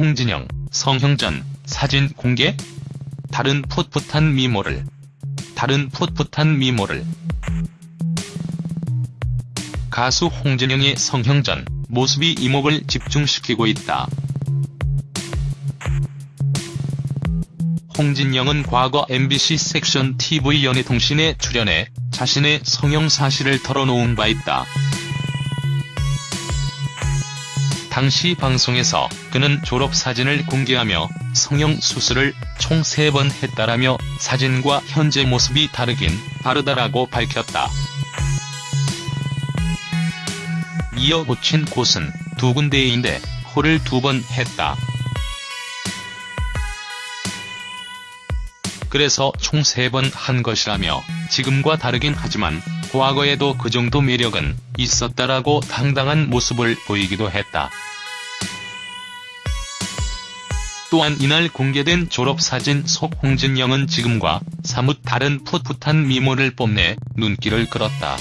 홍진영, 성형전, 사진 공개? 다른 풋풋한 미모를. 다른 풋풋한 미모를. 가수 홍진영의 성형전, 모습이 이목을 집중시키고 있다. 홍진영은 과거 MBC 섹션 TV 연예통신에 출연해 자신의 성형 사실을 털어놓은 바 있다. 당시 방송에서 그는 졸업사진을 공개하며 성형 수술을 총 3번 했다라며 사진과 현재 모습이 다르긴 다르다라고 밝혔다. 이어 고친 곳은 두 군데인데 코를 두 번 했다. 그래서 총 3번 한 것이라며 지금과 다르긴 하지만 과거에도 그 정도 매력은 있었다라고 당당한 모습을 보이기도 했다. 또한 이날 공개된 졸업사진 속 홍진영은 지금과 사뭇 다른 풋풋한 미모를 뽐내 눈길을 끌었다.